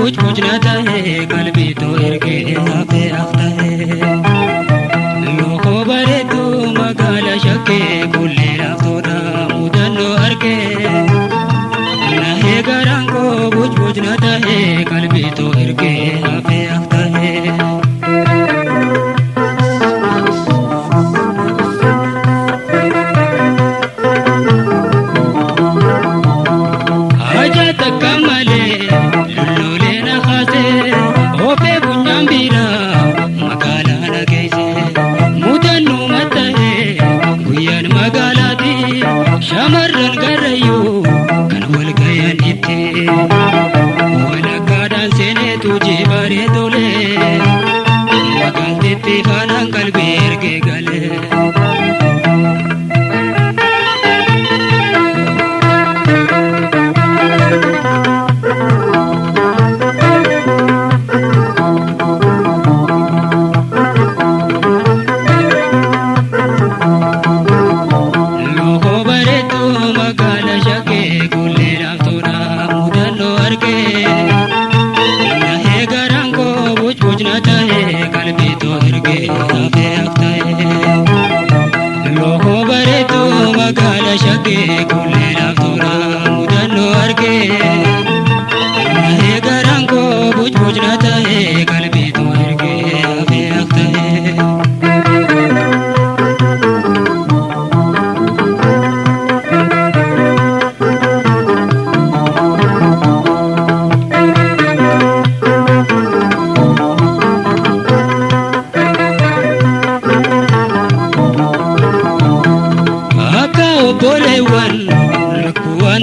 कुछ कुछ न चाहे कल भी तो इनके हिसाब से रखता है bareedu jee bareedole maqaan teeppee faanaan qalbee.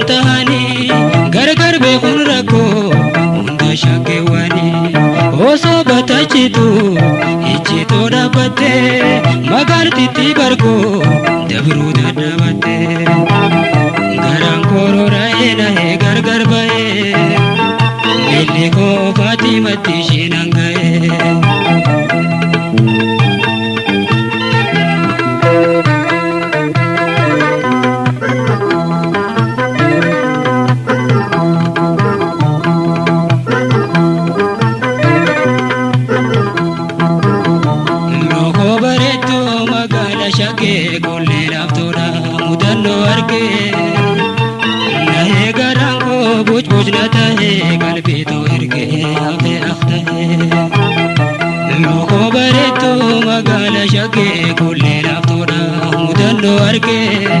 ta'anii gargar beekuun rakkoo hunda shakkeewwanii osoo bataachitu icciitoo dhaabbattee magaaltittii barkoo dabruu dadhaabattee. Bucbucna tahee qalbiitoo ergee hafee aftahee. Lookoo bareedduu magaala shakkee qollee laaftoodha mudannoo argee.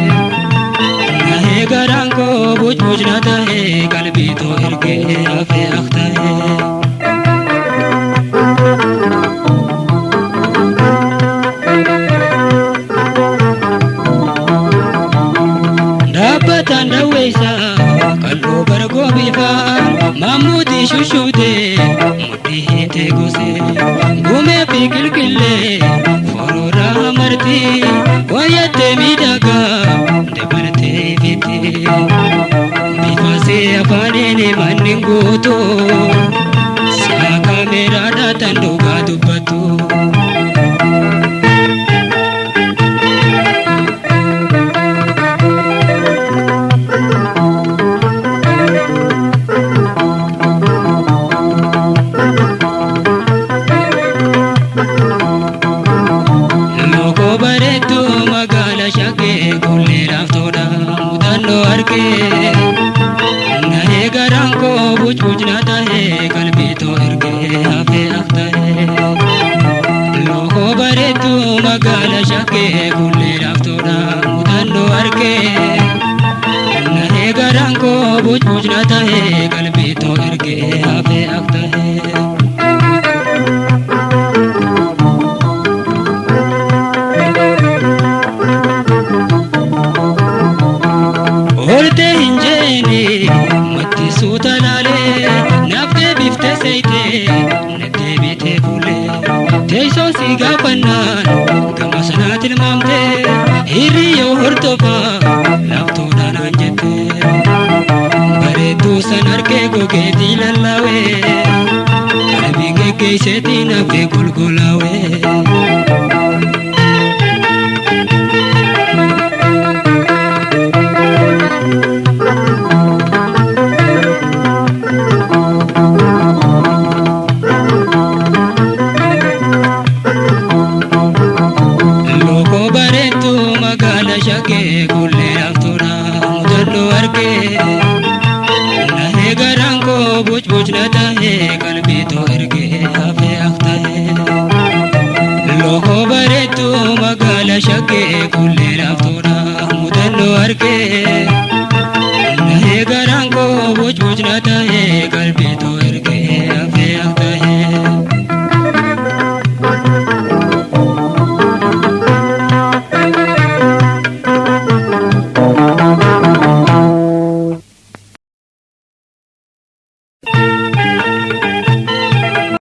Nahee garaan koo bucbucna tahee qalbiitoo ergee hafee aftahee. Gosee gumee fi qilqillee foroorraa martii wayyattee miidhagaa dabartee fitti bifaasee afaaniin manni guutuu Bareedduu magaala shakkee qollee laaftoodha mudannoo argee. Nahee garaan koo bucbucna tahee qalbiitoo ergee hafee aftahee. Lookoo bareedduu magaala shakkee qollee laaftoodha mudannoo argee. Nahee garaan koo bucbucna tahee hin jeeni mattisuu talaalee naaf deebiftee seeyitee na deebitee fuulee teessoo si gaafannaan gama sanaa tilmaamtee hiriyyoo hordofaa laaftoodhaan aan jettee bareedduu san argee gogeetii lallaawee qalbii geggeesseetii nafee golgolaawee. Qalbiitoo ergee hafee aftahee. Lookoo bareedduu magaala shakkee qollee laaftoodha mudannoo argee. Nahee garaan koo bucbucna tahee qalbiitoo ergee hafee aftahee.